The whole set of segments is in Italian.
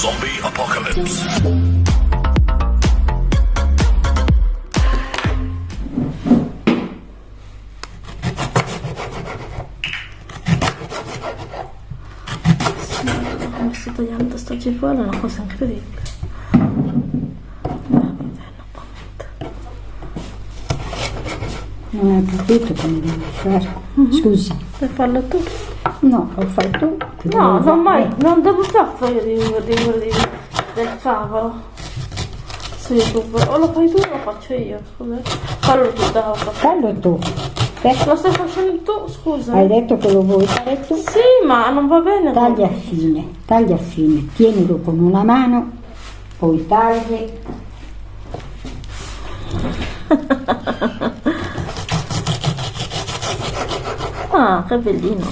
Zombie Apocalypse. Mi sto tagliando sto cipolla, è una cosa incredibile. Non hai capito come devi fare. Scusa. Per farlo tu? No, lo fai tu. No, non mai, fare. non devo fare io di, di, di, del cavolo su YouTube. O lo fai tu o lo faccio io, scusa. Fallo tu, dai. Fallo tu. Eh, Lo stai facendo tu, scusa. Hai detto che lo vuoi fare tu? Sì, ma non va bene. Taglia a fine, taglia a fine, tienilo con una mano, poi tagli. Ah, che bellino.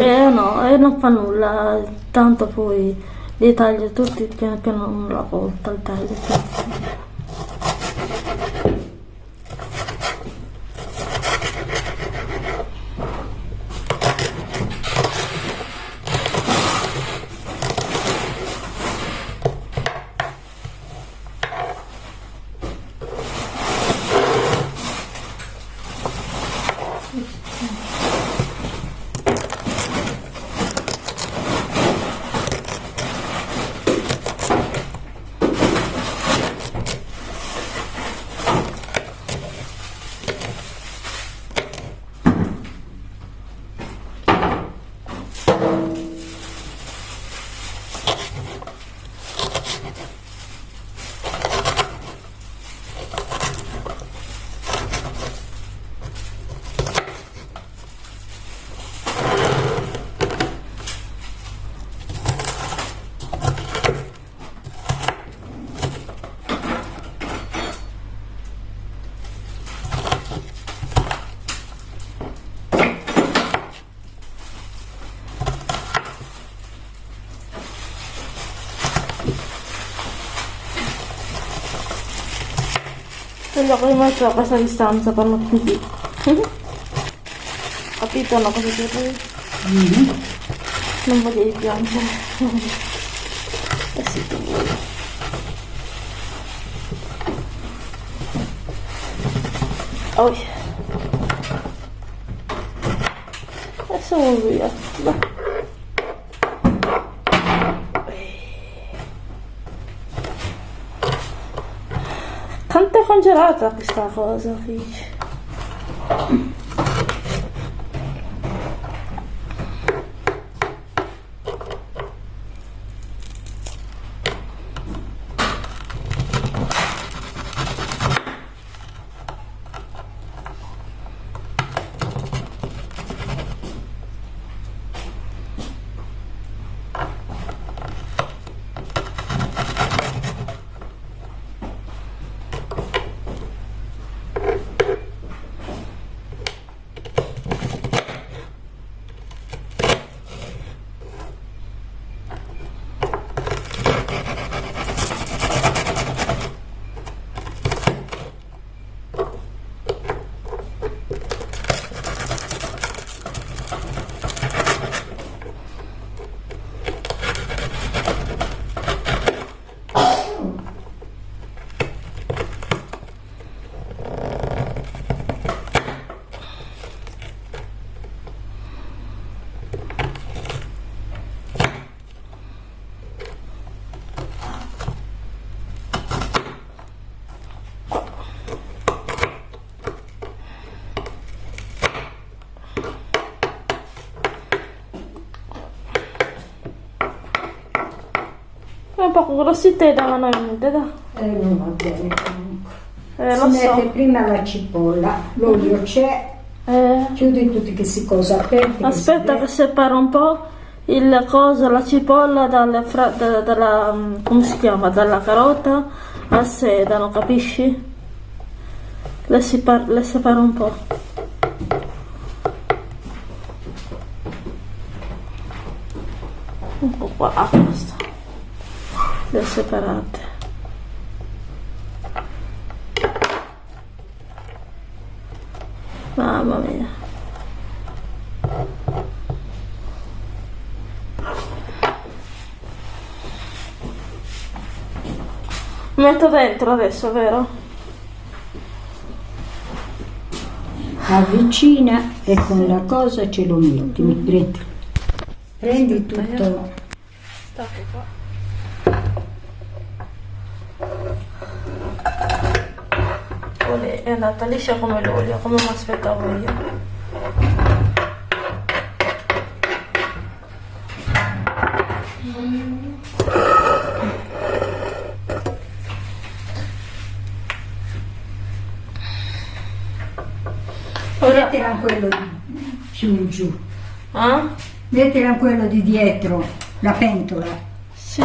Eh no, eh, non fa nulla, tanto poi li taglio tutti piano piano una volta, li taglio tutti. Voglio che metto a questa distanza per non più. Capito una cosa che poi? Non voglio piangere. eh sì, che vuoi. Oh. Adesso vado via. Dai. Quanto è congelata questa cosa qui? È un po' grossita e davano niente, dai. Eh, non va bene comunque. Eh, si mette so. prima la cipolla, l'olio c'è, Eh, chiudi tutti questi cose aperti. che si aspetta vede. che separa un po' il coso, la cipolla dalle fra- da- dalla, mm, come si chiama, dalla carota al sedano, capisci? Le, separ- le separo un po'. Un po' qua, a posto. Le separate. Mamma mia. Metto dentro adesso, vero? Avvicina e con la cosa ce lo metti. Prendi, prendi tutto. Stacco qua. Olè, è andata liscia come l'olio, come mi aspettavo io. Ora, Mettila quello di in giù. ah? Mettila quello di dietro, la pentola. Sì,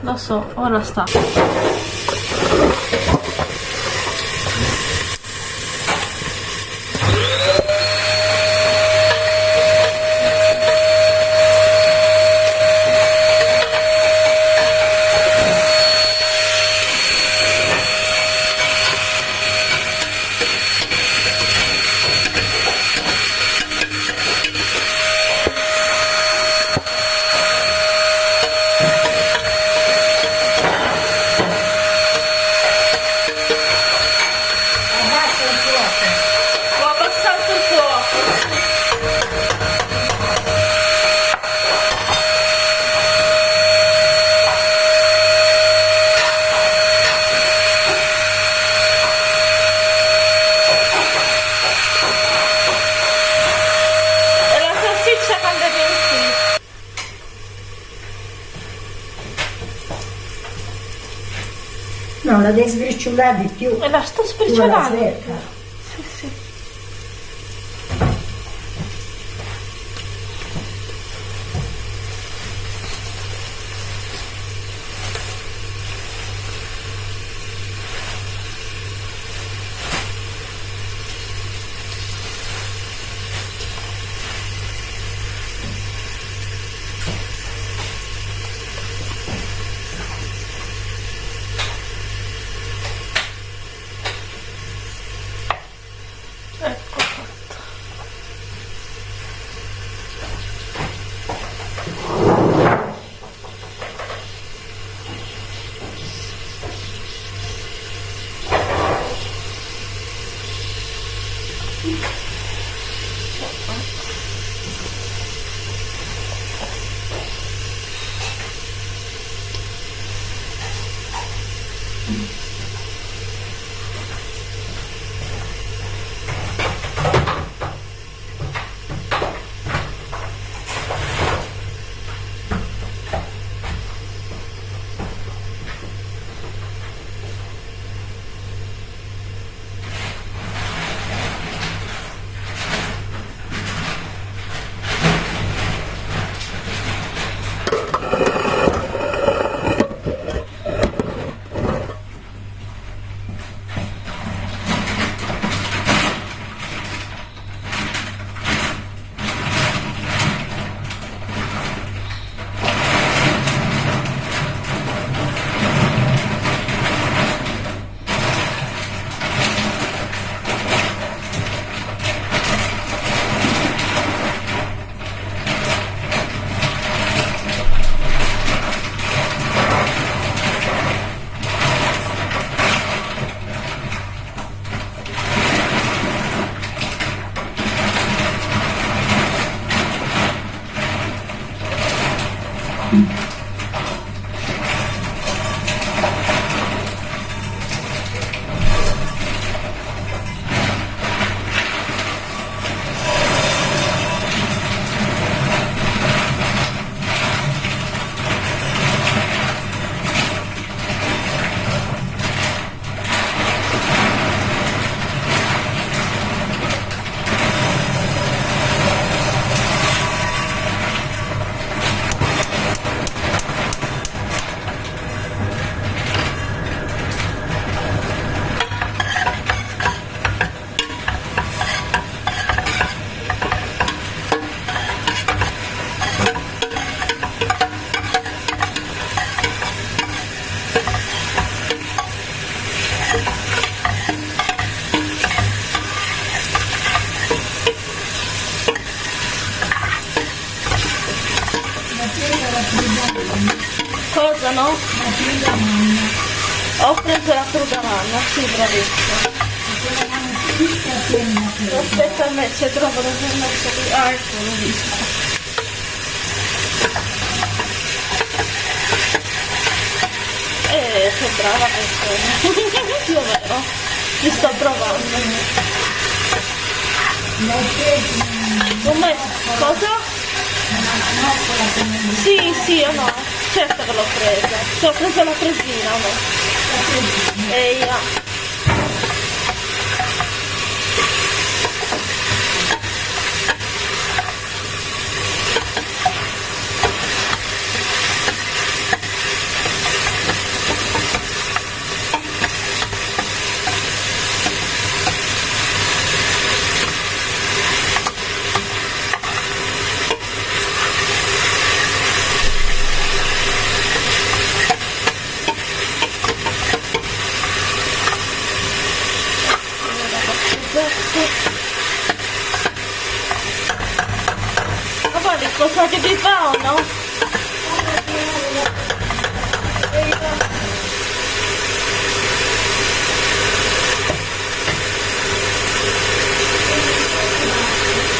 lo so, ora sta. Abbassa il fuoco. Ho abbassato il fuoco. E la salsiccia quando è venuta? No, la devi sbriciolare di più. E la sto sbriciolando. Sì, bravissima. Aspetta se trovo ho messo qui. Ah, ecco, l'ho visto. Eh, sei brava persona. Io vero, ti sto provando. Messo cosa? Sì, sì o no? Certo che l'ho presa. Ci ho preso la presina, no? E io. Ma guardi cosa che vi fa o no?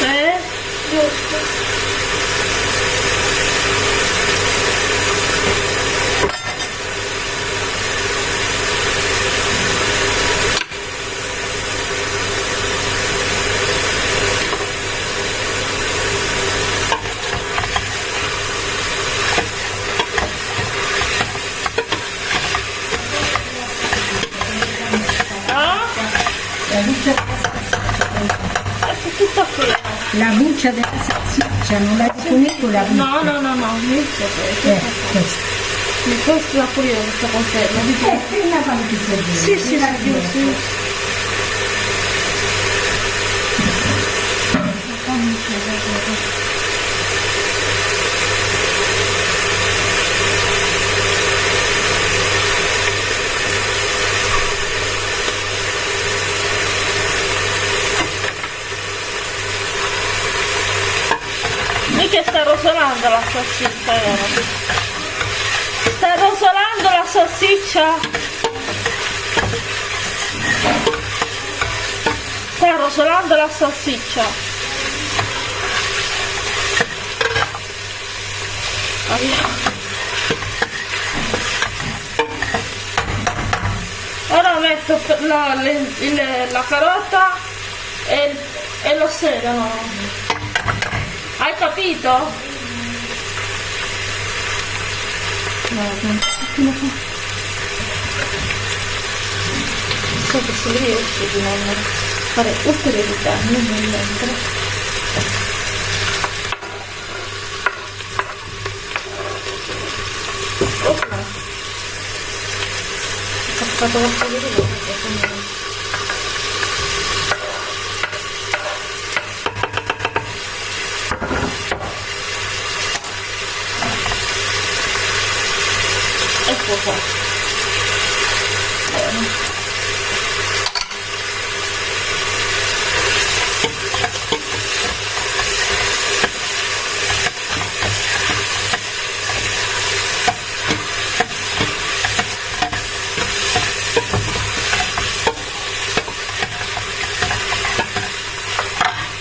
Eh? Giusto. Ah? La buccia, Ecco tutto qui. la buccia della salsiccia, non la riconosco la buccia. No, no, no, no, inizia questo. Eh, questa. Questo la pure io questa conferma. Di più. Eh, prima fammi che servire. Sì, sì, prima sì, di sì. questo. Mica sta rosolando la salsiccia, vero? Sta rosolando la salsiccia? Sta rosolando la salsiccia. Ora metto la, le- la carota e, e lo sedano. Hai capito? So che se riesce di non fare ulteriori danni nel mentre. Opla. Ho fatto qualcosa di nuovo, quindi- Ecco qua. Bene.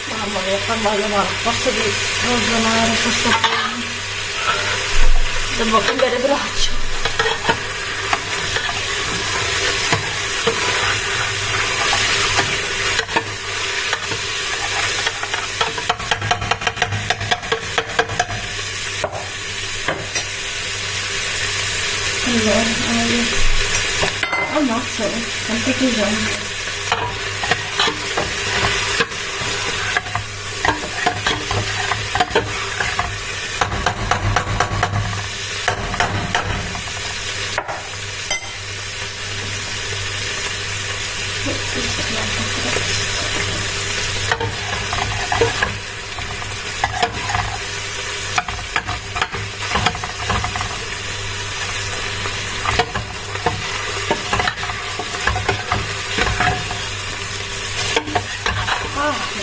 Mamma mia, fa male, ma posso di ragionare questo film. Devo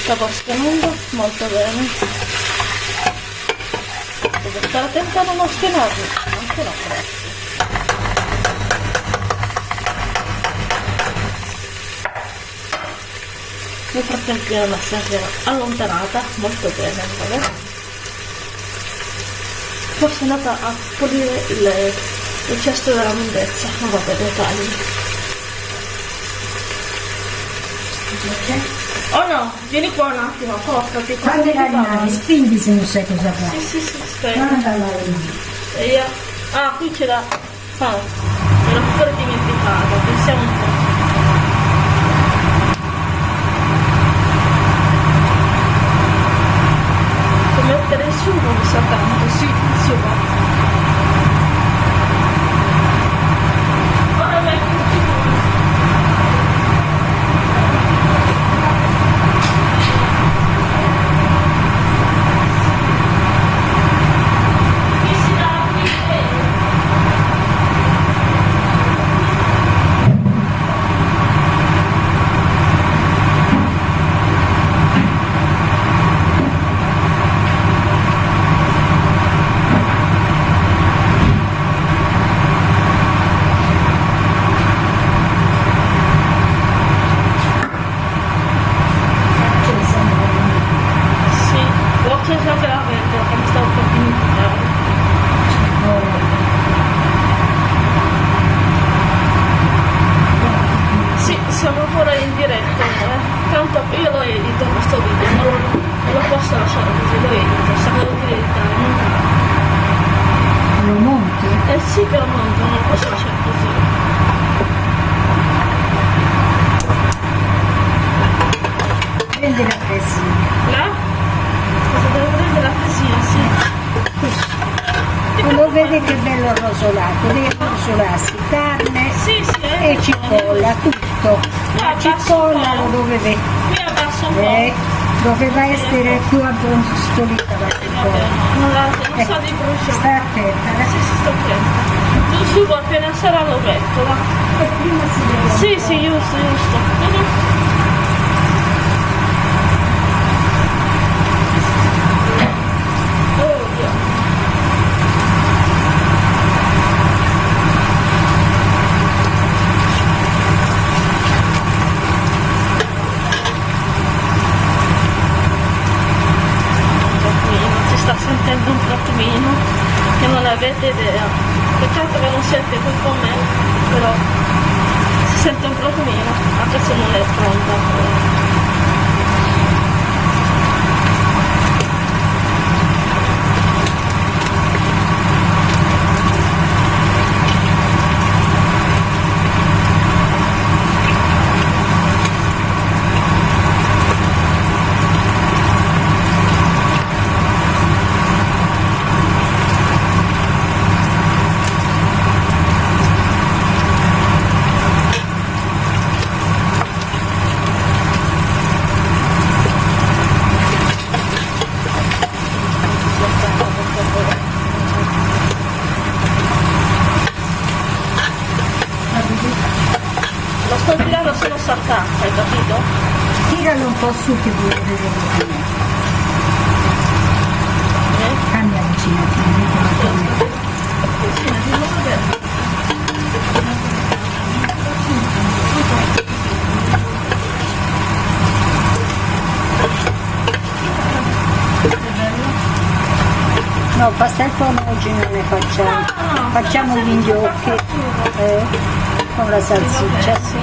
stavo spianando molto bene. Devo stare attenta a non spianarmi anche la pressa nel frattempo la massa si era allontanata molto bene vabbè. forse è andata a pulire il, il cesto della lunghezza ma vabbè dettagli ok oh no vieni qua un attimo portati Quando la rimani, spingi se non sai cosa sì fare. sì sì aspetta Guarda la io ah qui c'è la ah me l'ho pure dimenticata pensiamo un po' Può mettere sugo mi sa tanto, sì, il sugo. Ora metto il sugo. Chi si dà qui? Sì, ho acceso anche la ventola che mi stavo per dimenticare. Sì, siamo ancora in diretta, eh. Tanto io lo edito questo video, non lo, non lo posso lasciare così, lo edito, lo devo editare. Lo monti? Eh sì che lo monto, non lo posso lasciare così. Prendi la presina. Là? Cosa devo prendere la presina, sì. Lo vedi che bello rosolato, deve rosolarsi carne Sì, sì, e eh. cipolla, tutto. La cipolla lo doveva, Qui abbasso un po'. eh, doveva essere più abbronzolita la Vabbè, cipolla. non, la, non Ecco, so di bruciare. Sta attenta, Sì, eh. sì, sto attenta. Il sugo appena sarà lo metto, va. E prima si deve Sì, sì, giusto, giusto. Mhm. Oh, Dio. Un attimino, si sta sentendo un attimino che non avete idea. Peccato che non siete qui con me, però si sente un profumino, anche se non è pronta. Lo sto tirando se non si attacca, hai capito? Tiralo un po' su che vuoi vedere com'è. Eh? Cambia vicino, ti dico la. No, pastel oggi non ne facciamo. Facciamo gli gnocchi eh, con la salsiccia. Sì?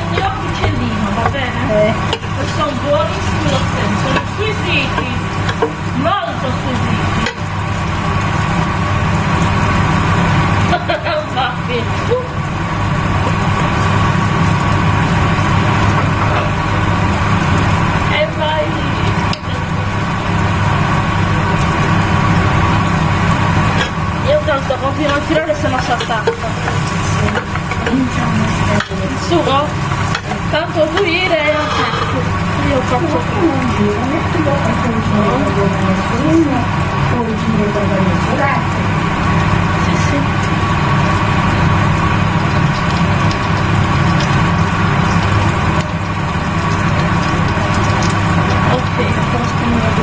Eh, sono lo stesso, sono squisiti, molto squisiti. Io tanto continuo a tirare se no si attacca. Il sugo? Tanto pulire e attacco. Io faccio Sì, sì. Ok, ancora spennere di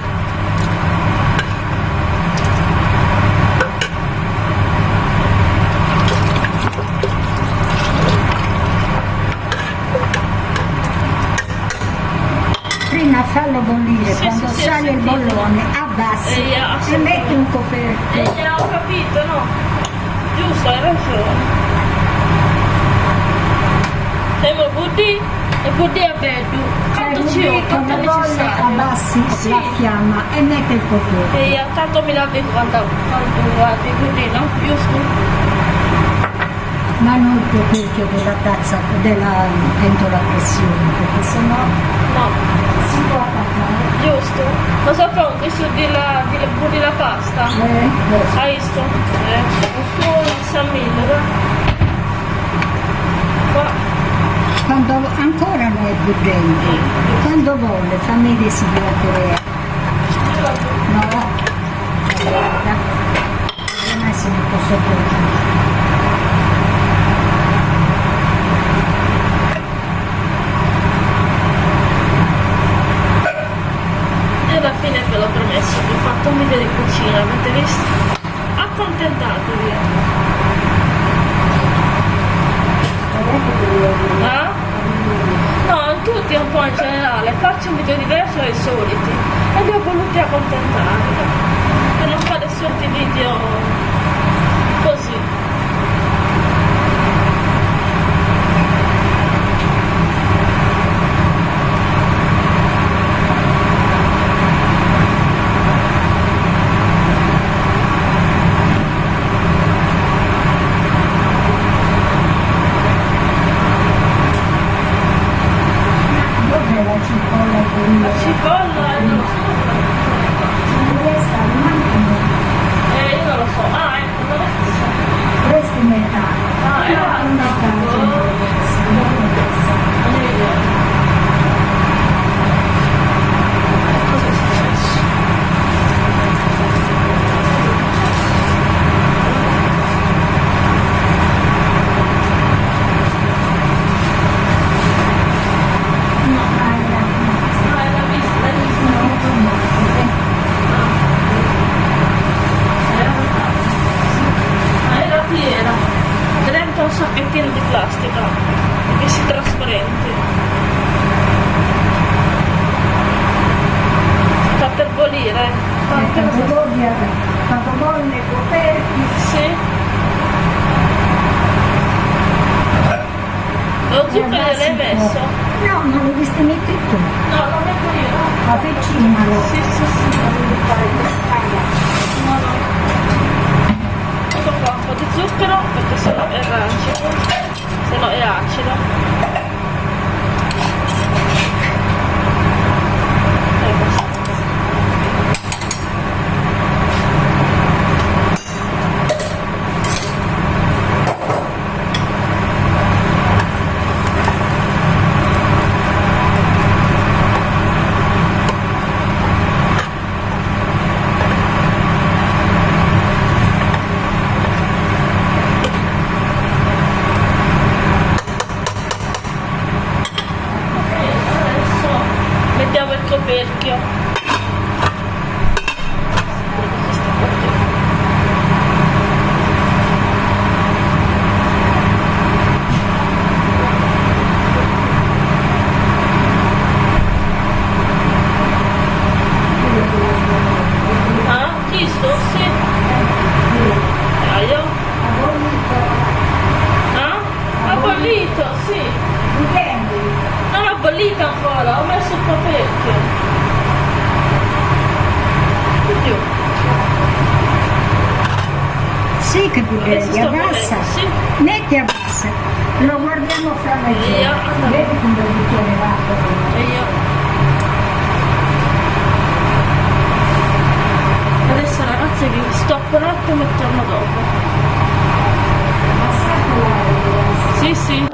assunto. fallo bollire, sì, quando sì, sale il bollone abbassi e, e metti un coperto. E eh, ho capito, no? Giusto, hai ragione. Siamo buddì e buddì a veddu. Cioè, buddì quando bolle abbassi sì. la fiamma e metti il coperto. E tanto mi lavi quando, quando guardi buddì, no? Giusto? ma non il coperchio della tazza della pentola a pressione perché sennò no si può attaccare. Giusto. Ma so pronto su di la, di la, di la pasta? Eh, eh. Hai visto? Eh. Un San Milo, Qua. Quando ancora non è buggente, quando vuole fammi desiderare. No, guarda, è se ne posso portare. Alla fine ve l'ho promesso, vi ho fatto un video di cucina, avete visto? Accontentatevi! Eh? No, tutti un po' in generale, faccio un video diverso dai soliti e li ho voluti accontentare per non fare soliti video po' di zucchero perché sennò è rancido sennò è acido e basta Adesso mettiamo il coperchio. Ah, visto? Sì. Ah, io? Ah? Ha bollito, sì. Non ha bollito ancora, ho messo il coperchio. Oddio, Sì che tu adesso devi sto abbassa. bollendo, sì. Metti abbassa. Lo guardiamo fra Via. mezz'ora. Vedi come il bicchiere va. E io. Adesso ragazzi vi stoppo un attimo e torno dopo. Sì, sì.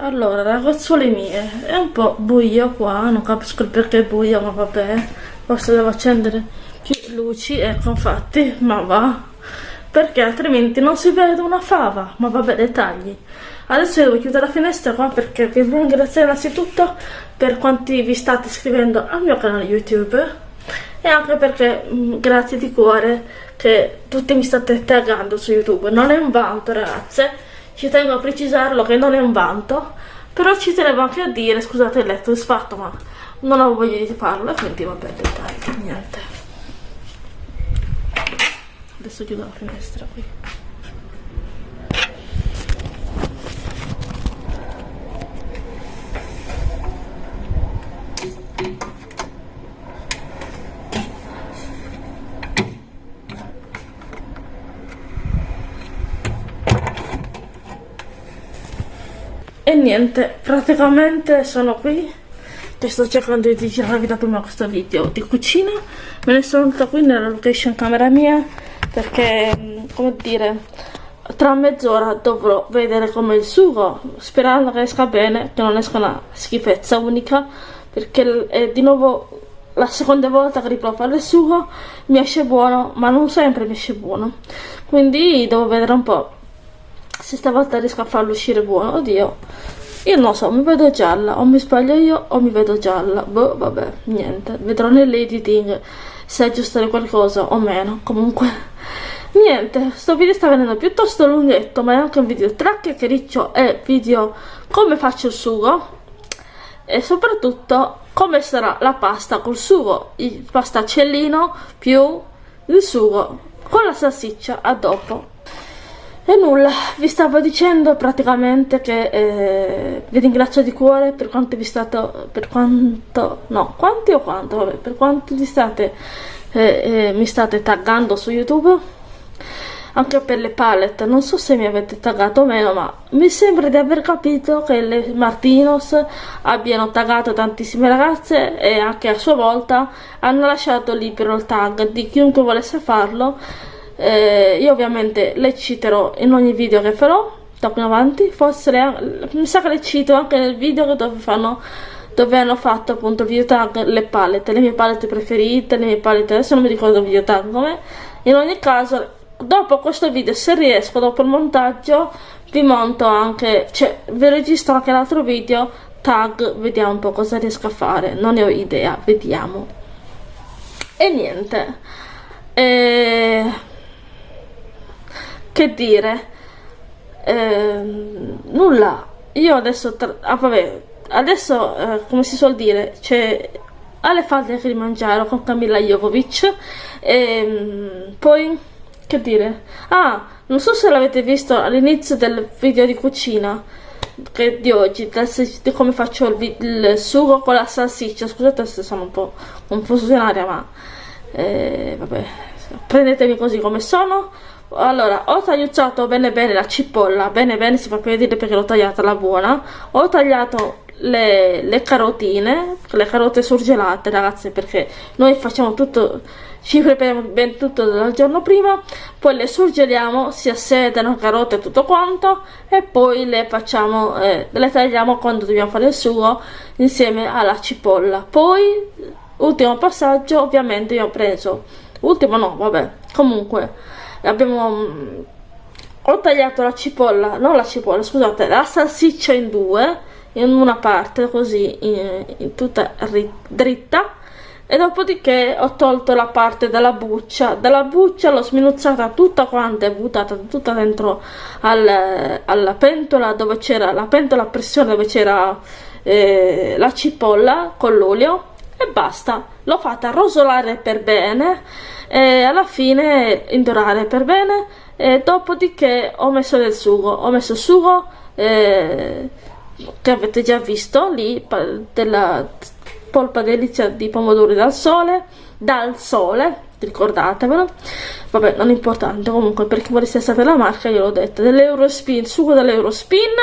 Ragazzuole mie, è un po' buio qua, non capisco il perché è buio, ma vabbè. Forse devo accendere più luci, ecco infatti, ma va. Perché altrimenti non si vede una fava, ma vabbè, dettagli. Adesso devo chiudere la finestra qua perché vi ringrazio innanzitutto per quanti vi state iscrivendo al mio canale YouTube e anche perché mh, grazie di cuore che tutti mi state taggando su YouTube. Non è un vanto, ragazze, ci tengo a precisarlo che non è un vanto, però ci tenevo anche a dire, scusate il letto è sfatto, ma non ho voglia di farlo, quindi vabbè, dettagli, niente. Adesso chiudo la finestra qui. E niente, praticamente sono qui che sto cercando di girarvi da prima questo video di cucina. Me ne sono venuta qui nella location camera mia perché, mh, come dire, tra mezz'ora dovrò vedere come il sugo, sperando che esca bene, che non esca una schifezza unica, perché è di nuovo la seconda volta che riprovo a fare il sugo, mi esce buono, ma non sempre mi esce buono. Quindi devo vedere un po' se stavolta riesco a farlo uscire buono, oddio. Io non so, mi vedo gialla, o mi sbaglio io o mi vedo gialla. Boh, vabbè, niente. Vedrò nell'editing se aggiustare qualcosa o meno. Comunque, niente, sto video sta venendo piuttosto lunghetto, ma è anche un video tra chiacchiericcio e video come faccio il sugo. E soprattutto come sarà la pasta col sugo, il pastacellino più il sugo con la salsiccia a dopo. E nulla, vi stavo dicendo praticamente che eh, vi ringrazio di cuore per quanto vi state, per quanto, no, quanti o quanto, vabbè, per quanto vi state, eh, eh, mi state taggando su YouTube, anche per le palette, non so se mi avete taggato o meno, ma mi sembra di aver capito che le Martinos abbiano taggato tantissime ragazze e anche a sua volta hanno lasciato libero il tag di chiunque volesse farlo eh, io ovviamente le citerò in ogni video che farò qui in avanti. Forse le, mi sa che le cito anche nel video dove fanno dove hanno fatto appunto video tag le palette le mie palette preferite le mie palette adesso non mi ricordo il video tag come in ogni caso dopo questo video se riesco dopo il montaggio vi monto anche cioè vi registro anche l'altro video tag vediamo un po' cosa riesco a fare. Non ne ho idea vediamo. E niente. E che dire? Ehm, nulla. Io adesso, ah, vabbè, adesso eh, come si suol dire, c'è alle falde che mangiare con Camilla Jovovic e ehm, poi che dire? Ah non so se l'avete visto all'inizio del video di cucina di oggi di come faccio il, il, sugo con la salsiccia. Scusate se sono un po' confusionaria ma eh, vabbè prendetemi così come sono allora ho tagliucciato bene bene la cipolla bene bene si fa per vedere perché l'ho tagliata la buona ho tagliato le, le carotine le carote surgelate ragazzi perché noi facciamo tutto ci prepariamo ben tutto dal giorno prima poi le surgeliamo si assedano carote e tutto quanto e poi le facciamo eh, le tagliamo quando dobbiamo fare il sugo insieme alla cipolla. Poi ultimo passaggio ovviamente io ho preso ultimo no vabbè comunque abbiamo mm, ho tagliato la cipolla non la cipolla scusate la salsiccia in due in una parte così in, in tutta dritta e dopodiché ho tolto la parte della buccia. Dalla buccia l'ho sminuzzata tutta quanta e buttata tutta dentro al, alla pentola dove c'era la pentola a pressione dove c'era eh, la cipolla con l'olio e basta. L'ho fatta rosolare per bene e alla fine indorare per bene e dopodiché ho messo del sugo. Ho messo sugo eh, che avete già visto lì della polpa delizia di pomodori dal sole dal sole ricordatevelo. Vabbè non è importante comunque per chi volesse sapere la marca io l'ho detto dell'Eurospin sugo dell'Eurospin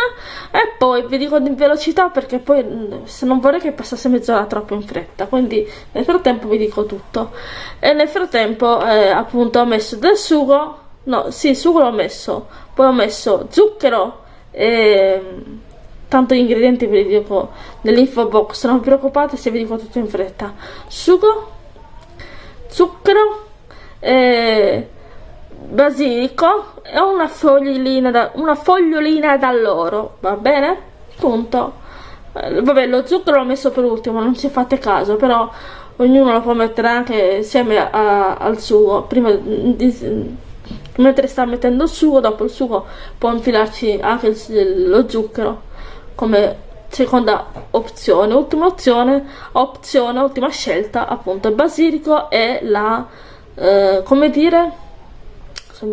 e poi vi dico in velocità perché poi se non vorrei che passasse mezz'ora troppo in fretta quindi nel frattempo vi dico tutto. E nel frattempo eh, appunto ho messo del sugo no sì sugo l'ho messo poi ho messo zucchero e tanto gli ingredienti ve li dico nell'info box non vi preoccupate se vi dico tutto in fretta. Sugo zucchero eh, basilico e una fogliolina da, una fogliolina d'alloro va bene? punto eh, vabbè lo zucchero l'ho messo per ultimo non ci fate caso però ognuno lo può mettere anche insieme a, al sugo prima di, mentre sta mettendo il sugo dopo il sugo può infilarci anche il, lo zucchero come seconda opzione ultima opzione opzione ultima scelta appunto il basilico e la eh, come dire? Se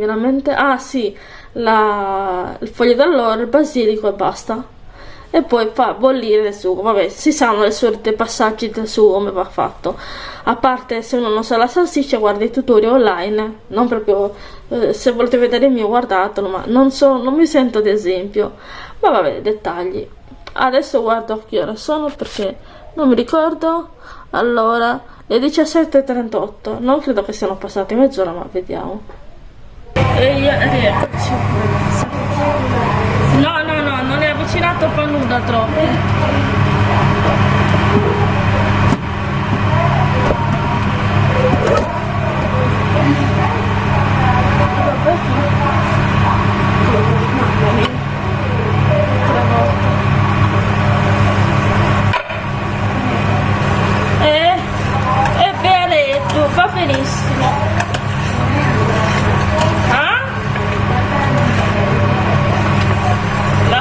ah sì la, il foglio d'alloro il basilico e basta. E poi fa bollire il sugo vabbè si sanno le solite passaggi del sugo come va fatto. A parte se uno non sa la salsiccia guarda i tutorial online non proprio eh, se volete vedere il mio guardatelo ma non, so, non mi sento ad esempio. Ma vabbè dettagli adesso guardo che ore sono perché non mi ricordo. Allora le 17.38 non credo che siano passate mezz'ora ma vediamo. E io rieccoci no no no non è avvicinato per nulla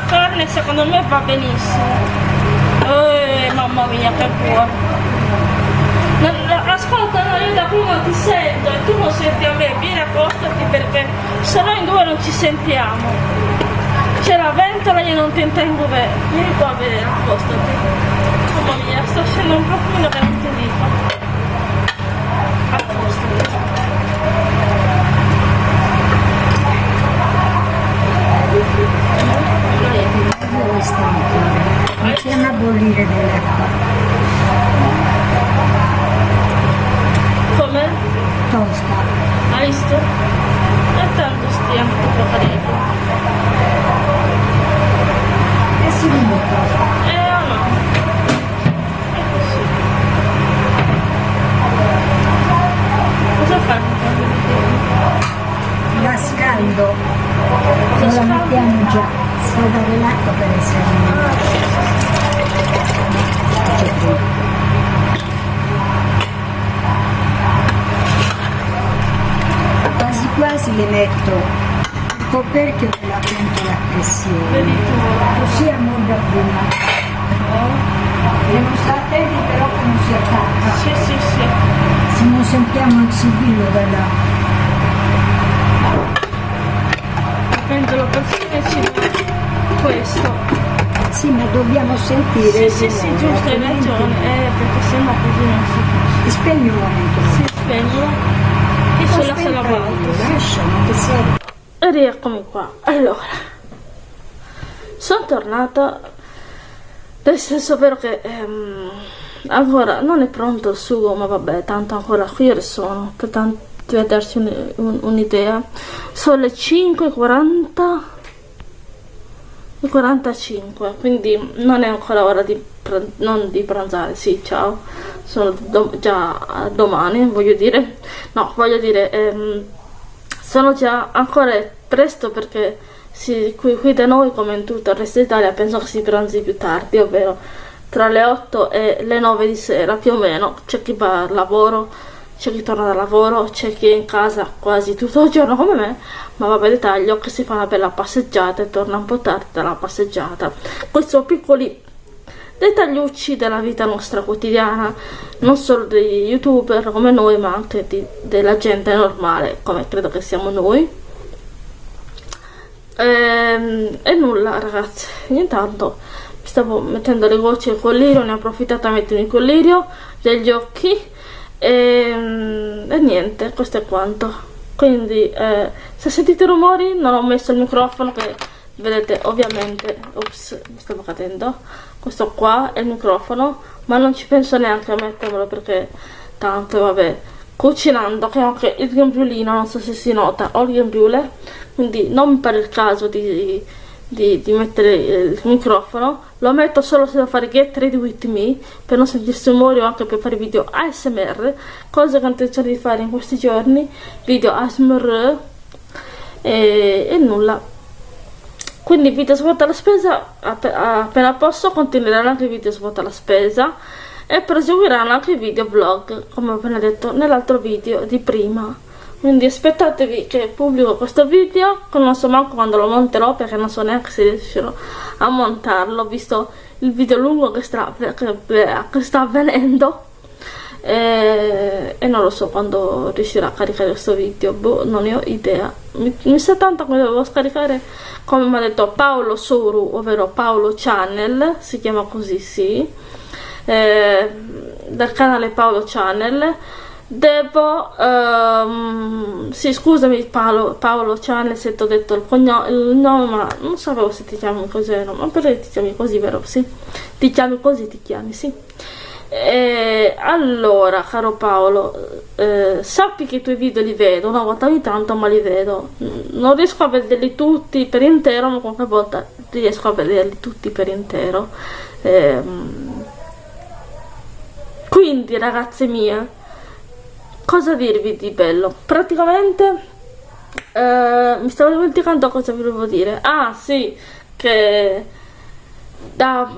troppo secondo me va benissimo. Eh, mamma mia che buono. Ascolta no, io da prima ti sento e tu non senti a me. Vieni accostati perché se no in due non ci sentiamo. C'è la ventola io non ti intengo bene vieni qua a vedere accostati mamma mia sto scendendo un profumo che non ti dico Iniziamo a bollire dell'acqua. Come? Tosta. Hai visto? E tanto stiamo tutto carino. E si limita. Eh o no? È così. Cosa fai? Cosa Non la mettiamo già. Scaldare l'acqua per essere. Quasi quasi le metto il coperchio della pentola a pressione così a morda prima. Devo stare attenti non si attacca. Sì, sì, sì. Se non sentiamo il sigillo là. Il pendolo perfino ci questo. Sì, ma dobbiamo sentire. Sì, sì, sì, giusto, hai ragione. Eh, perché sennò così non si Spegni un momento. si spengono e sulla sala volta. Lasciamo che sia. E rieccomi qua. Allora, sono tornata. Nel senso vero che ehm, ancora non è pronto il sugo, ma vabbè, tanto ancora qui sono per tanti per darsi un- un- un'idea. Sono le 5.40 e 45, quindi non è ancora ora di, non di pranzare. Sì, ciao, sono do- già domani, voglio dire. No, voglio dire, ehm, sono già ancora presto perché si- qui, qui da noi, come in tutto il resto d'Italia, penso che si pranzi più tardi, ovvero tra le 8 e le 9 di sera più o meno. C'è chi va al lavoro, c'è chi torna dal lavoro, c'è chi è in casa quasi tutto il giorno come me, ma vabbè dettaglio che si fa una bella passeggiata e torna un po' tardi dalla passeggiata. Questi sono piccoli dettagliucci della vita nostra quotidiana, non solo degli youtuber come noi, ma anche di- della gente normale, come credo che siamo noi. Ehm, E, nulla ragazzi, intanto stavo mettendo le gocce al collirio, ne ho approfittato a mettermi il collirio degli occhi e, e niente, questo è quanto. Quindi eh, se sentite rumori non ho messo il microfono che vedete ovviamente, ops, mi stavo cadendo, questo qua è il microfono, ma non ci penso neanche a mettermelo perché tanto vabbè, cucinando che ho anche il grembiulino, non so se si nota, ho il grembiule, quindi non pare il caso di, di, di mettere il microfono, lo metto solo se devo fare get ready with me per non sentirsi rumori o anche per fare video ASMR, cosa che ho intenzione di fare in questi giorni, video ASMR e, e nulla. Quindi video svuota la spesa, app- appena posso continueranno anche i video svuota la spesa e proseguiranno anche i video vlog, come ho appena detto nell'altro video di prima. Quindi aspettatevi che pubblico questo video, non so manco quando lo monterò perché non so neanche se riuscirò a montarlo, visto il video lungo che sta, che, sta avvenendo. E, e non lo so quando riuscirò a caricare questo video, boh, non ne ho idea. Mi, mi sa tanto che devo scaricare, come mi ha detto Paolo Soru, ovvero Paolo Channel, si chiama così, sì, eh, dal canale Paolo Channel. Devo, ehm, sì, scusami Paolo, Paolo se ti ho detto il, cogno- il nome, ma non sapevo se ti chiami così o no, ma perché ti chiami così, vero? Sì, ti chiami così, ti chiami, sì. E allora, caro Paolo, eh, sappi che i tuoi video li vedo una volta ogni tanto, ma li vedo. Non riesco a vederli tutti per intero, ma qualche volta riesco a vederli tutti per intero. Ehm, quindi, ragazze mie, cosa dirvi di bello? Praticamente, eh, mi stavo dimenticando cosa volevo dire. Ah, sì, che da,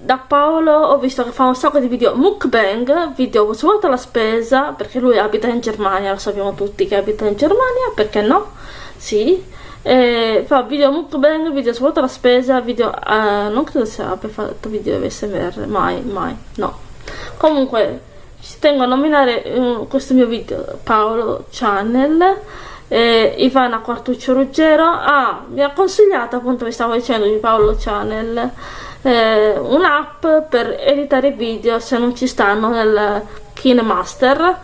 da Paolo ho visto che fa un sacco di video mukbang, video svuota la spesa, perché lui abita in Germania, lo sappiamo tutti che abita in Germania, perché no? Sì. E fa video mukbang, video svuota la spesa, video... eh, non credo sia abbia fatto video SMR, mai, mai, no. Comunque, ci tengo a nominare eh, questo mio video, Paolo Channel, eh, Ivana Quartuccio Ruggero. Ah, mi ha consigliato appunto vi stavo dicendo di Paolo Channel eh, un'app per editare video se non ci stanno nel KineMaster.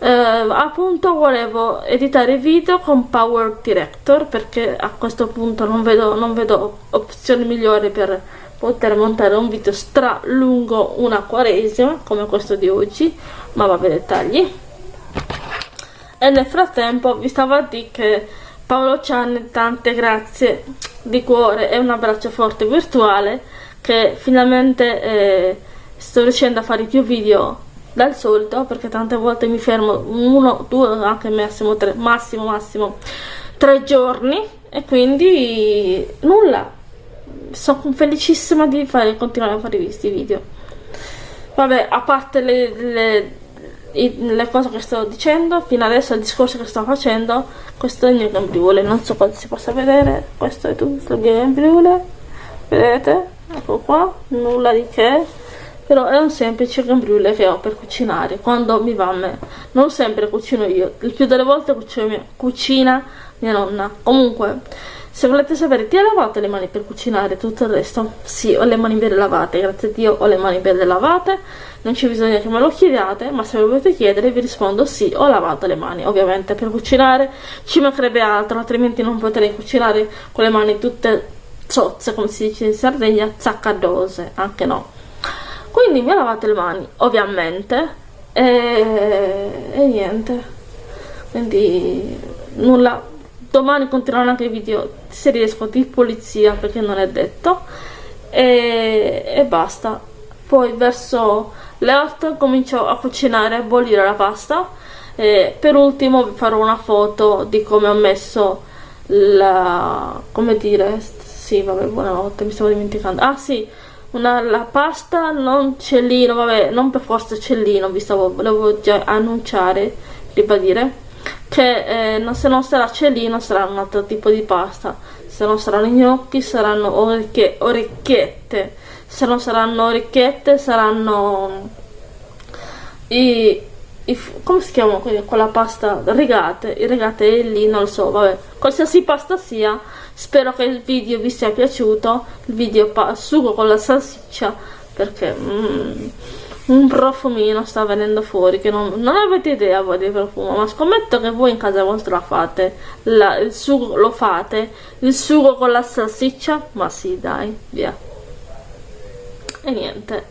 Eh, appunto volevo editare video con Power Director perché a questo punto non vedo, non vedo opzioni migliori per poter montare un video stra lungo una quaresima come questo di oggi ma vabbè dettagli e nel frattempo vi stavo a dire che Paolo Cianni tante grazie di cuore e un abbraccio forte virtuale che finalmente eh, sto riuscendo a fare più video dal solito perché tante volte mi fermo uno, due, anche massimo tre, massimo massimo tre giorni e quindi nulla sono felicissima di fare, continuare a fare questi video. Vabbè a parte le, le le cose che sto dicendo fino adesso il discorso che sto facendo questo è il mio gambriule non so cosa si possa vedere questo è tutto il mio gambriule vedete? Ecco qua nulla di che. Però è un semplice cambriule che ho per cucinare. Quando mi va a me. Non sempre cucino io. Il più delle volte cucino mia, cucina mia nonna. Comunque se volete sapere ti hai lavato le mani per cucinare tutto il resto? Sì ho le mani belle lavate grazie a dio ho le mani belle lavate. Non c'è bisogno che me lo chiediate ma se lo volete chiedere vi rispondo sì ho lavato le mani ovviamente per cucinare. Ci mancherebbe altro altrimenti non potrei cucinare con le mani tutte zozze come si dice in Sardegna zaccadose anche no. Quindi mi ho lavato le mani ovviamente e, e niente. Quindi nulla domani continueranno anche i video se riesco di polizia perché non è detto. E, e basta. Poi verso le 8 comincio a cucinare a bollire la pasta. E per ultimo vi farò una foto di come ho messo la come dire sì vabbè buonanotte mi stavo dimenticando. Ah sì una, la pasta non cellino, vabbè, non per forza cellino, vi stavo, volevo già annunciare, ribadire, che eh, se non sarà cellino sarà un altro tipo di pasta, se non saranno gnocchi saranno orecchie, orecchiette, se non saranno orecchiette saranno i, i come si chiama quella pasta? Rigate, i rigate lì, non lo so, vabbè, qualsiasi pasta sia spero che il video vi sia piaciuto. Il video sugo con la salsiccia perché mm, un profumino sta venendo fuori che non, non, avete idea voi del profumo ma scommetto che voi in casa vostra fate. La, il sugo lo fate il sugo con la salsiccia? Ma sì dai via. E niente.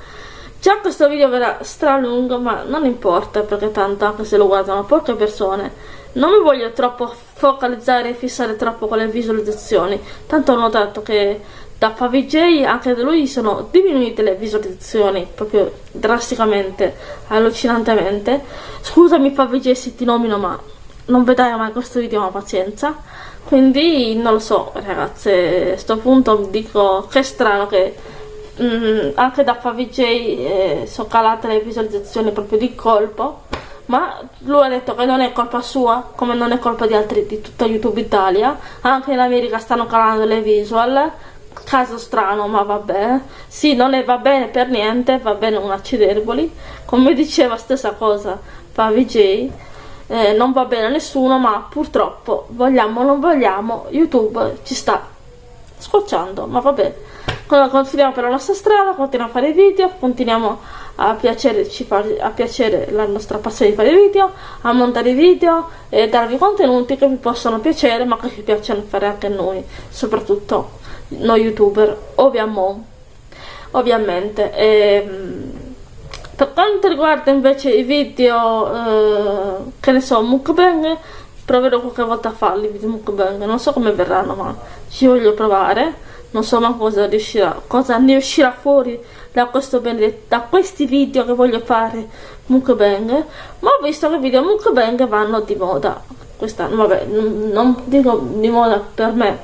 Già questo video verrà stralungo ma non importa perché tanto anche se lo guardano poche persone. Non mi voglio troppo focalizzare e fissare troppo con le visualizzazioni. Tanto ho notato che da FaviJ anche da lui sono diminuite le visualizzazioni proprio drasticamente allucinantemente. Scusami FaviJ se ti nomino ma non vedrai mai questo video ma pazienza. Quindi non lo so ragazze a questo punto dico che strano che mm, anche da FaviJ eh, sono calate le visualizzazioni proprio di colpo ma lui ha detto che non è colpa sua come non è colpa di altri di tutta youtube italia. Anche in america stanno calando le visual caso strano ma vabbè. Sì non è va bene per niente va bene un acciderboli come diceva stessa cosa Pavi J eh, non va bene a nessuno ma purtroppo vogliamo o non vogliamo youtube ci sta scocciando ma vabbè. Continuiamo per la nostra strada continuiamo a fare video continuiamo a piacere, a piacere la nostra passione di fare video, a montare video e darvi contenuti che vi possono piacere ma che ci piacciono fare anche noi, soprattutto noi youtuber, ovviamente. ovviamente. E, ehm, per quanto riguarda invece i video, eh, che ne so, mukbang, proverò qualche volta a farli i video mukbang, non so come verranno ma ci voglio provare non so ma cosa riuscirà cosa ne uscirà fuori da, questo da questi video che voglio fare mukbang ma ho visto che i video mukbang vanno di moda quest'anno vabbè non dico di moda per me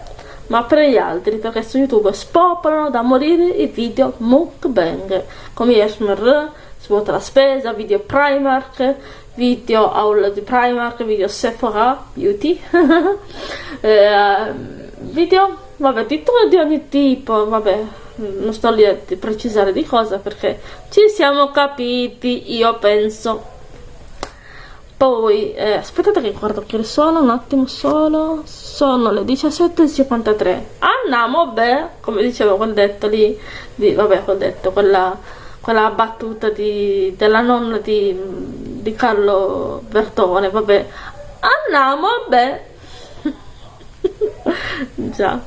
ma per gli altri perché su youtube spopolano da morire i video mukbang. Come Yashmer svuota la spesa video Primark video haul di Primark video Sephora Beauty. Eh, video vabbè di, di ogni tipo vabbè non sto lì a precisare di cosa perché ci siamo capiti io penso poi eh, aspettate che guardo che sono un attimo solo. Sono le 17.53 andiamo beh come dicevo quel detto lì di, vabbè quel detto quella, quella battuta di, della nonna di, di Carlo Bertone vabbè. Andiamo beh. Già.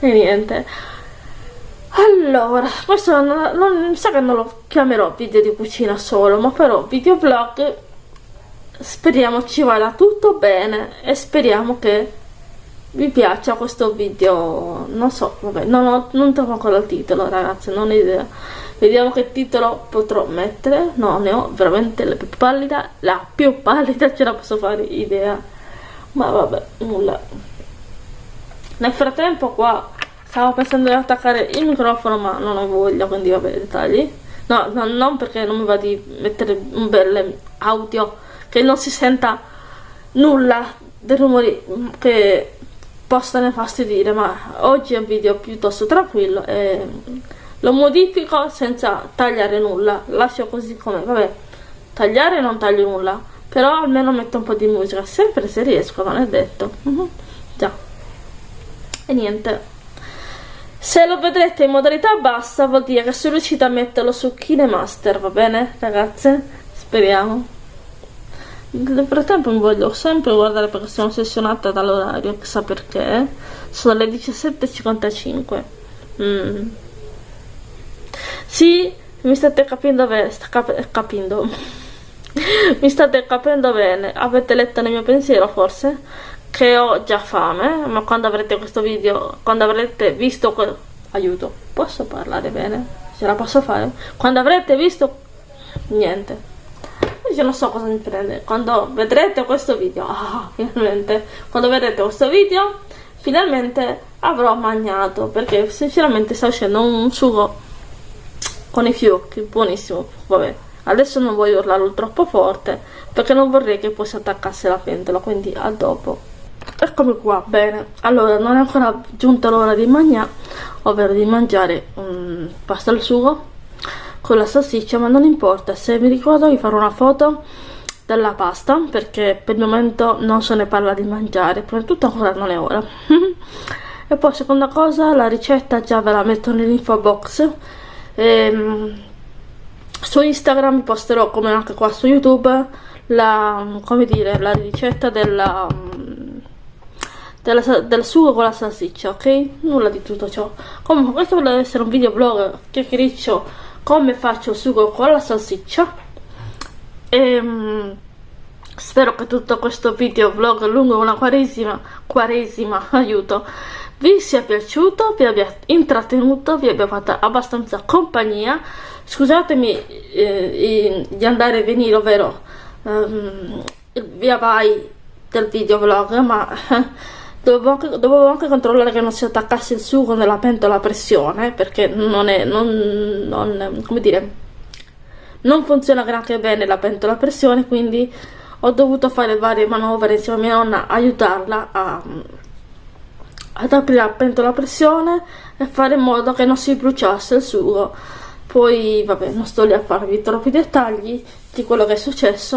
E niente. Allora questo non, non sa che non lo chiamerò video di cucina solo ma però video vlog speriamo ci vada tutto bene e speriamo che vi piaccia questo video. Non so vabbè non, ho, non trovo ancora il titolo ragazzi non ho idea. Vediamo che titolo potrò mettere. No ne ho veramente la più pallida la più pallida ce la posso fare idea. Ma vabbè nulla. Nel frattempo qua stavo pensando di attaccare il microfono ma non ho voglia quindi vabbè dettagli. No, no non perché non mi va di mettere un bel audio che non si senta nulla dei rumori che possano fastidire ma oggi è un video piuttosto tranquillo e lo modifico senza tagliare nulla. Lascio così come vabbè tagliare non taglio nulla però almeno metto un po' di musica sempre se riesco non è detto. -huh. già. E niente. Se lo vedrete in modalità bassa vuol dire che sono riuscita a metterlo su KineMaster va bene ragazze? Speriamo nel frattempo mi voglio sempre guardare perché sono ossessionata dall'orario, chissà perché. Sono le 17.55. Mm. Sì, mi state capendo bene, sta cap capendo. mi state capendo bene. Avete letto nel mio pensiero forse? Che ho già fame, ma quando avrete questo video, quando avrete visto... Aiuto, posso parlare bene? Ce la posso fare? Quando avrete visto... Niente io non so cosa mi prende quando vedrete questo video ah, finalmente quando vedrete questo video finalmente avrò mangiato perché sinceramente sta uscendo un sugo con i fiocchi buonissimo. Vabbè adesso non voglio urlarlo troppo forte perché non vorrei che poi si attaccasse la pentola quindi a dopo. Eccomi qua bene. Allora non è ancora giunta l'ora di mangiare ovvero di mangiare um, pasta al sugo con la salsiccia ma non importa se mi ricordo vi farò una foto della pasta perché per il momento non se ne parla di mangiare prima di tutto ancora non è ora. E poi seconda cosa la ricetta già ve la metto nell'info box. E, ehm, su Instagram posterò come anche qua su YouTube la, dire, la ricetta della, della, del sugo con la salsiccia ok? nulla di tutto ciò. Comunque questo deve essere un video vlog chiacchiericcio come faccio sugo con la salsiccia. E um, spero che tutto questo video vlog lungo una quaresima quaresima aiuto vi sia piaciuto vi abbia intrattenuto vi abbia fatto abbastanza compagnia. Scusatemi eh, di andare e venire ovvero um, via vai del video vlog ma dovevo anche, dovevo anche, controllare che non si attaccasse il sugo nella pentola a pressione perché non è non, non, come dire non funziona granché bene la pentola a pressione quindi ho dovuto fare varie manovre insieme a mia nonna aiutarla a, ad aprire la pentola a pressione e fare in modo che non si bruciasse il sugo. Poi vabbè non sto lì a farvi troppi dettagli di quello che è successo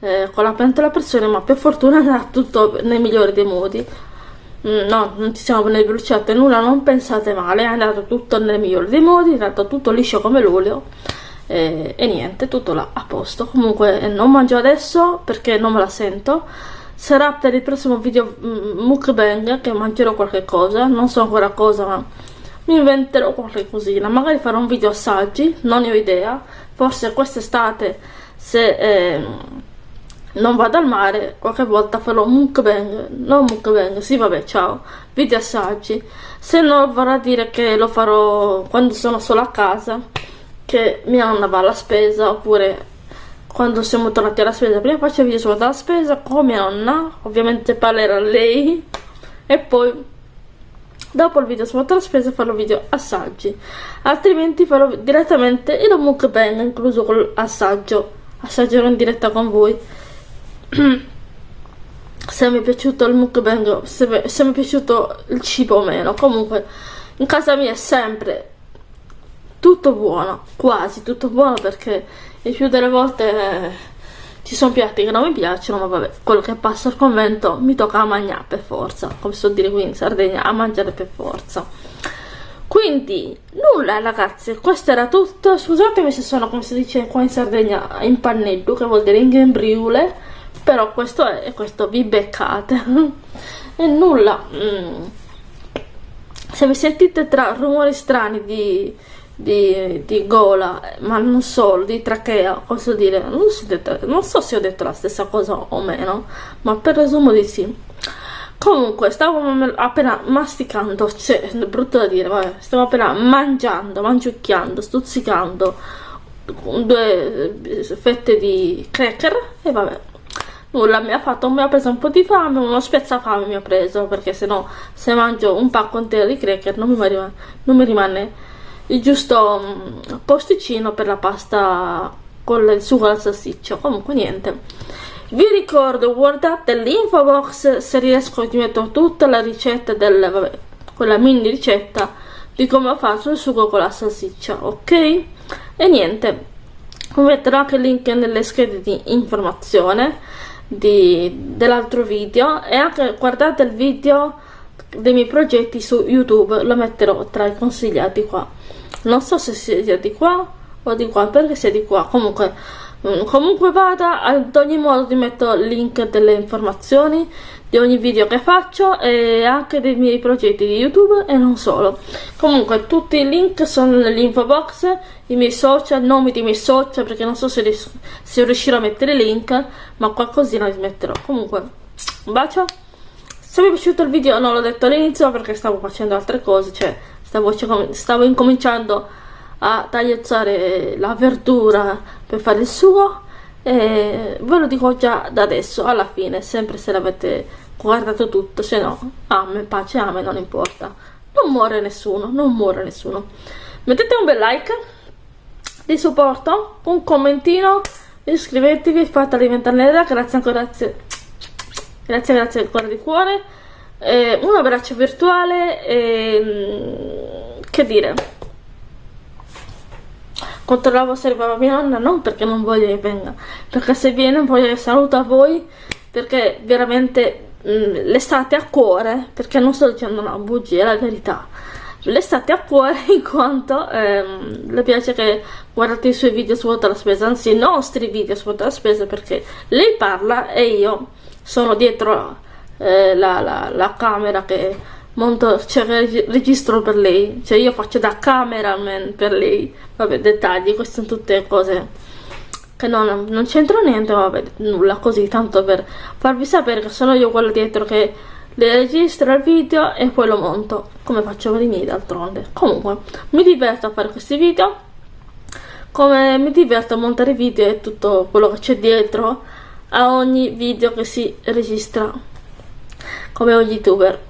eh, con la pentola a pressione ma per fortuna era tutto nei migliori dei modi no, non ci siamo né bruciate nulla, non pensate male, è andato tutto nel migliore dei modi, è andato tutto liscio come l'olio e, e, niente, tutto là a posto. Comunque eh, non mangio adesso perché non me la sento, sarà per il prossimo video mm, mukbang che mangerò qualche cosa, non so ancora cosa ma mi inventerò qualche cosina, magari farò un video assaggi, non ne ho idea, forse quest'estate se... Eh, non vado al mare, qualche volta farò mukbang, non mukbang, sì vabbè ciao, video assaggi, se no vorrà dire che lo farò quando sono solo a casa, che mia nonna va alla spesa, oppure quando siamo tornati alla spesa, prima faccio video solo dalla spesa con mia nonna, ovviamente parlerà lei, e poi dopo il video sono alla spesa farò video assaggi, altrimenti farò direttamente il mukbang incluso con l'assaggio, assaggerò in diretta con voi se mi è piaciuto il mukbang se, se mi è piaciuto il cibo o meno. Comunque in casa mia è sempre tutto buono quasi tutto buono perché il più delle volte eh, ci sono piatti che non mi piacciono ma vabbè quello che passa al convento mi tocca a mangiare per forza come so dire qui in Sardegna a mangiare per forza. Quindi nulla ragazzi questo era tutto. Scusatemi se sono come si dice qua in Sardegna in pannello che vuol dire in gembriule però questo è questo vi beccate e nulla mm. se vi sentite tra rumori strani di, di, di, gola ma non solo di trachea posso dire non, so, non so se ho detto la stessa cosa o meno ma per resumo di sì comunque stavo appena masticando cioè brutto da dire vabbè stavo appena mangiando mangiucchiando stuzzicando due fette di cracker e vabbè nulla mi ha fatto mi ha preso un po' di fame uno spezzafame mi ha preso perché se no se mangio un pacco intero di cracker non mi, rimane, non mi rimane il giusto um, posticino per la pasta con il sugo alla salsiccia comunque niente. Vi ricordo guardate l'info box se riesco vi metto tutta la ricetta del vabbè, quella mini ricetta di come ho fatto il sugo con la salsiccia ok? E niente. Vi metterò anche il link nelle schede di informazione dell'altro video e anche guardate il video dei miei progetti su youtube lo metterò tra i consigliati qua. Non so se sia di qua o di qua perché sia di qua. Comunque mm, comunque vada ad ogni modo ti metto il link delle informazioni di ogni video che faccio e anche dei miei progetti di youtube e non solo. Comunque tutti i link sono nell'info box i miei social nomi dei miei social perché non so se, se riuscirò a mettere link ma qualcosina li metterò. Comunque un bacio. Se vi è piaciuto il video non l'ho detto all'inizio perché stavo facendo altre cose cioè stavo, stavo incominciando a tagliazzare la verdura per fare il sugo e ve lo dico già da adesso alla fine sempre se l'avete guardato tutto se no a me pace a me non importa. Non muore nessuno non muore nessuno. Mettete un bel like di supporto un commentino iscrivetevi fate diventare nera grazie ancora grazie grazie grazie cuore di cuore. Eh, un abbraccio virtuale e, che dire controllavo se arrivava mia nonna non perché non voglio che venga perché se viene voglio che saluta voi perché veramente mm, l'estate a cuore perché non sto dicendo una bugia è la verità. L'estate a cuore in quanto ehm, le piace che guardate i suoi video su la spesa anzi i nostri video su la spesa perché lei parla e io sono dietro eh, la, la, la camera che monto, cioè registro per lei, cioè io faccio da cameraman per lei, vabbè dettagli, queste sono tutte cose che non, non c'entro niente, vabbè nulla così, tanto per farvi sapere che sono io quello dietro che le registro il video e poi lo monto, come faccio per i miei d'altronde. Comunque, mi diverto a fare questi video, come mi diverto a montare video e tutto quello che c'è dietro a ogni video che si registra. Come ogni youtuber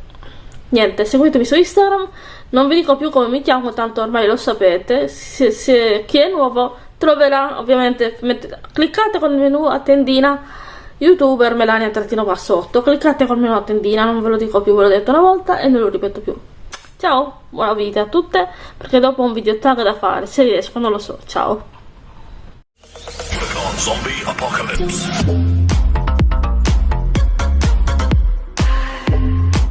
niente seguitemi su instagram. Non vi dico più come mi chiamo tanto ormai lo sapete. Se, se chi è nuovo troverà ovviamente mettete, cliccate con il menu a tendina youtuber melania trattino qua sotto. Cliccate col menu a tendina non ve lo dico più ve l'ho detto una volta e non lo ripeto più. Ciao buona vita a tutte perché dopo ho un video tag da fare se riesco non lo so. Ciao.